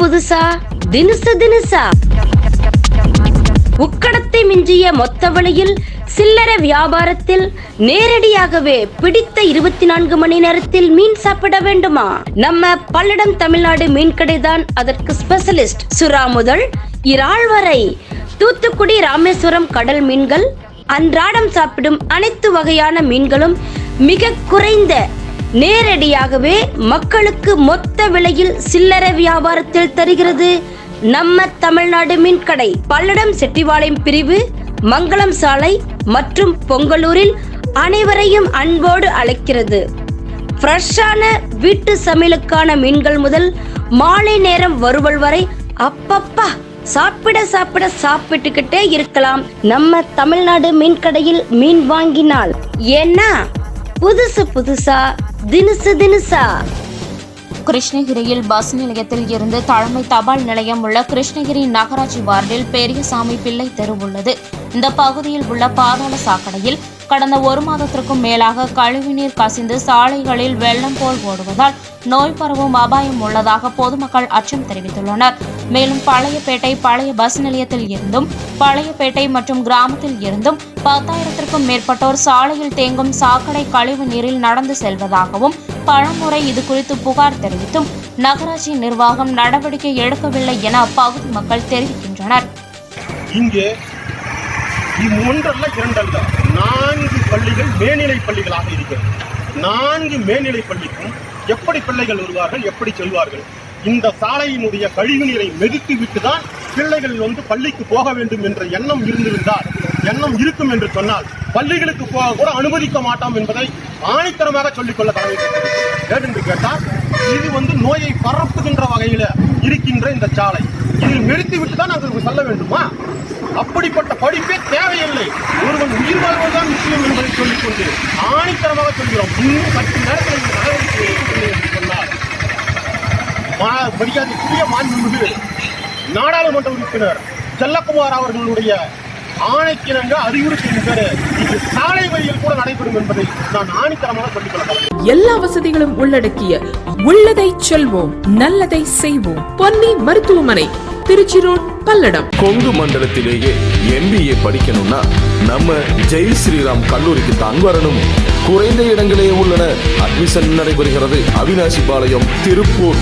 புதுசா? தினுசு தினுசா? உக்கடத்தை மிஞ்சிய மொத்த வழியில் சில்லறை வியாபாரத்தில் நேரடியாகவே பிடித்த இருபத்தி நான்கு மணி நேரத்தில் மீன் சாப்பிட வேண்டுமா? நம்ம பல்லடம் தமிழ்நாடு மீன்கடை தான் அதற்கு ஸ்பெஷலிஸ்ட் சுறா முதல். இறால் வரை தூத்துக்குடி ராமேஸ்வரம் கடல் மீன்கள் அன்றாடம் சாப்பிடும் அனைத்து வகையான மீன்களும் மிக குறைந்த நேரடியாகவே மக்களுக்கு மொத்த விலையில் சில்லறை வியாபாரத்தில் தருகிறது. நம்ம தமிழ்நாடு மீன்கடை பல்லடம் செட்டிவாளையம் பிரிவு மங்களம் சாலை மற்றும் பொங்கலூரில் அனைவரையும் அன்போடு அழைக்கிறது. ஃப்ரெஷ்ஷான வீட்டு சமையலுக்கான மீன்கள் முதல் மாலை நேரம் வருவல் வரை அப்பப்பா சாப்பிட சாப்பிட சாப்பிட்டுக்கிட்டே இருக்கலாம். நம்ம தமிழ்நாடு மீன் கடையில் மீன் வாங்கினால் ஏன்னா புதுசு புதுசா தினுசு தினுசா. கிருஷ்ணகிரியில் பஸ் நிலையத்தில் இருந்து தலைமை தபால் நிலையம் உள்ள கிருஷ்ணகிரி நகராட்சி வார்டில் பெரியசாமி பிள்ளை தெரு உள்ளது. இந்த பகுதியில் உள்ள பாதாள சாக்கடையில் கடந்த ஒரு மாதத்திற்கும் மேலாக கழிவுநீர் கசிந்து சாலைகளில் வெள்ளம் போல் ஓடுவதால் நோய் பரவும் அபாயம் உள்ளதாக பொதுமக்கள் அச்சம் தெரிவித்துள்ளனர். மேலும் பழையப்பேட்டை பழைய பஸ் நிலையத்தில் இருந்தும் பழையப்பேட்டை மற்றும் கிராமத்தில் இருந்தும் பத்தாயிரத்திற்கும் மேற்பட்டோர் சாலையில் தேங்கும் சாக்கடை கழிவு நீரில் நடந்து செல்வதாகவும் பலமுறை இது குறித்து புகார் தெரிவித்தும் நகராட்சி நிர்வாகம் நடவடிக்கை எடுக்கவில்லை என அப்பகுதி மக்கள் தெரிவிக்கின்றனர். இங்கே இது ஒன்றல்ல இரண்டல்ல. நான்கு பள்ளிகள் மேல்நிலை பள்ளிகளாக இருக்கிறது. நான்கு மேல்நிலை பள்ளிக்கும் எப்படி பிள்ளைகள் வருவார்கள் எப்படி செல்வார்கள்? இந்த சாலையினுடைய கழிவு நீரை மெதித்து விட்டுதான் பிள்ளைகள் வந்து பள்ளிக்கு போக வேண்டும் என்ற எண்ணம் இருந்திருந்தால் எண்ணம் இருக்கும் என்று சொன்னால் பள்ளிகளுக்கு போக கூட அனுமதிக்க மாட்டோம் என்பதை ஆணித்தரமாக சொல்லிக்கொள்ள தலைமை ஏனென்று கேட்டால் இது வந்து நோயை பரப்புகின்ற வகையில் இருக்கின்ற இந்த சாலை. இதில் நிறுத்திவிட்டு தான் நாங்கள் செல்ல வேண்டுமா? அப்படிப்பட்ட படிப்பே தேவையில்லை. ஒருவன் உயிர் வாழ்வதுதான் முக்கியம் என்பதை சொல்லிக்கொண்டு ஆணித்தரமாக சொல்கிறோம். இன்னும் பத்து நேரத்தில் இந்த நடவடிக்கை என்று சொன்னார் மரியாதைக்குரிய மாண்புமிகு நாடாளுமன்ற உறுப்பினர் செல்லக்குமார் அவர்களுடைய ஆணைக்கிணங்க அறிவுறுத்துகின்ற இது சாலை வழியில் கூட நடைபெறும் என்பதை நான் ஆணித்தரமாக சொல்லிக் எல்லா வசதிகளும் உள்ளடக்கிய உள்ளதை செல்வோம் நல்லதை செய்வோம். பொன்னி மருத்துவமனை திருச்சி ரோட் பல்லடம். கொங்கு மண்டலத்திலேயே எம்பிஏ படிக்கணும்னா நம்ம ஜெய் ஸ்ரீராம் கல்லூரிக்கு தான் வரணும். குறைந்த இடங்களே உள்ளன. அட்மிஷன் நடைபெறுகிறது. அவினாசி பாளையம் திருப்பூர்.